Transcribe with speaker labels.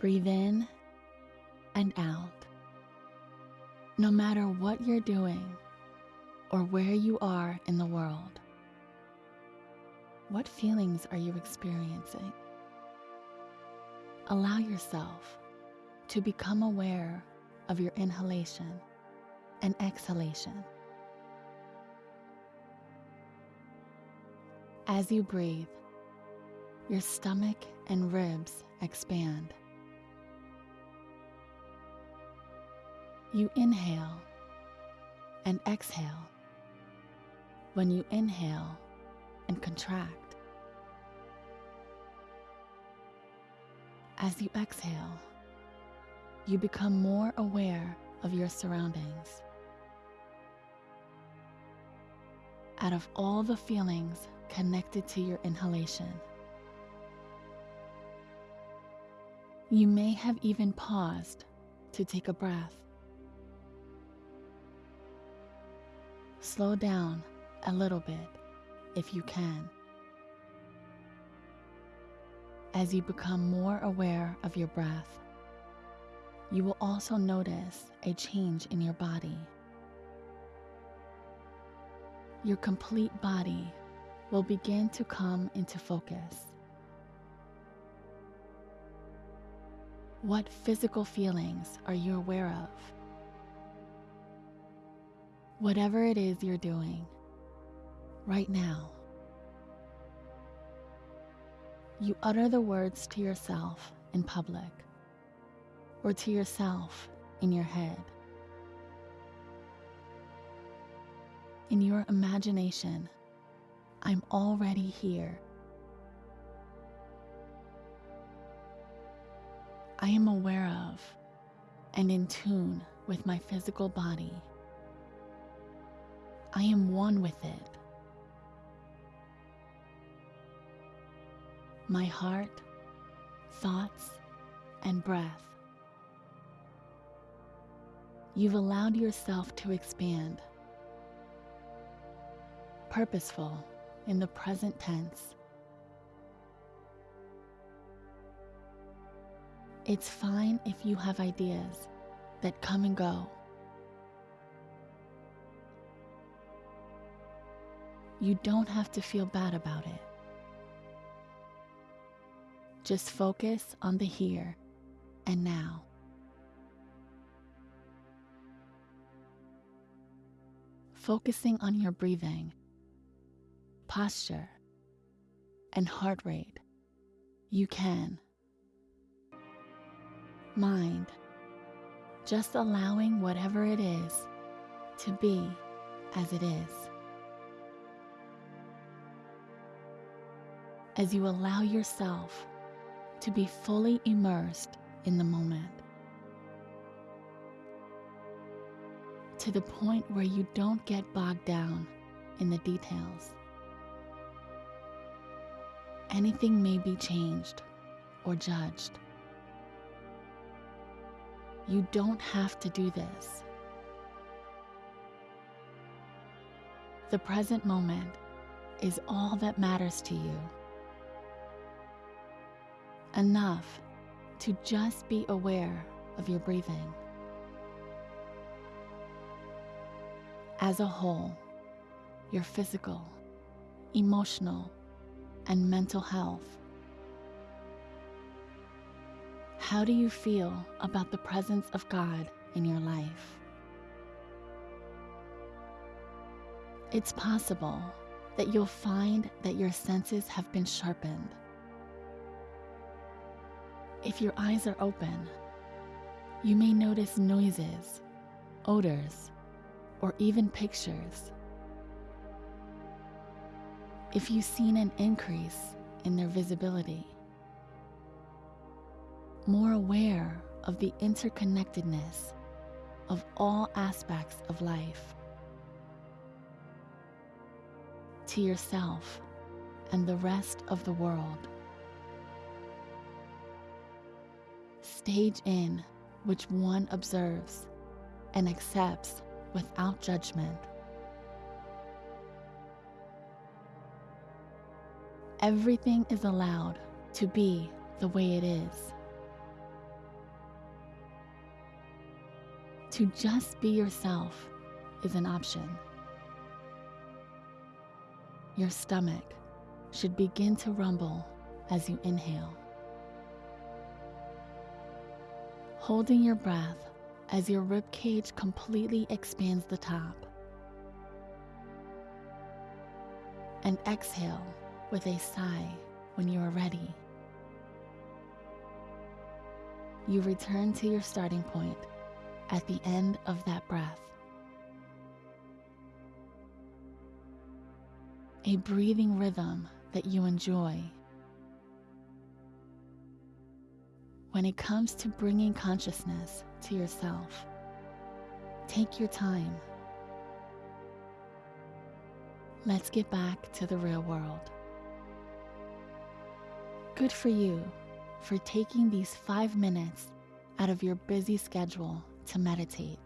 Speaker 1: Breathe in and out. No matter what you're doing or where you are in the world, what feelings are you experiencing? Allow yourself to become aware of your inhalation and exhalation. As you breathe, your stomach and ribs expand. You inhale and exhale. When you inhale and contract, As you exhale, you become more aware of your surroundings. Out of all the feelings connected to your inhalation, you may have even paused to take a breath. Slow down a little bit if you can as you become more aware of your breath, you will also notice a change in your body. Your complete body will begin to come into focus. What physical feelings are you aware of? Whatever it is you're doing right now, you utter the words to yourself in public or to yourself in your head. In your imagination, I'm already here. I am aware of and in tune with my physical body. I am one with it. my heart, thoughts, and breath. You've allowed yourself to expand. Purposeful in the present tense. It's fine if you have ideas that come and go. You don't have to feel bad about it. Just focus on the here and now. Focusing on your breathing, posture, and heart rate, you can. Mind, just allowing whatever it is to be as it is. As you allow yourself to be fully immersed in the moment. To the point where you don't get bogged down in the details. Anything may be changed or judged. You don't have to do this. The present moment is all that matters to you enough to just be aware of your breathing. As a whole, your physical, emotional, and mental health. How do you feel about the presence of God in your life? It's possible that you'll find that your senses have been sharpened if your eyes are open, you may notice noises, odors, or even pictures. If you've seen an increase in their visibility, more aware of the interconnectedness of all aspects of life, to yourself and the rest of the world. stage in which one observes and accepts without judgment. Everything is allowed to be the way it is. To just be yourself is an option. Your stomach should begin to rumble as you inhale. Holding your breath as your rib cage completely expands the top. And exhale with a sigh when you are ready. You return to your starting point at the end of that breath. A breathing rhythm that you enjoy. When it comes to bringing consciousness to yourself, take your time. Let's get back to the real world. Good for you for taking these five minutes out of your busy schedule to meditate.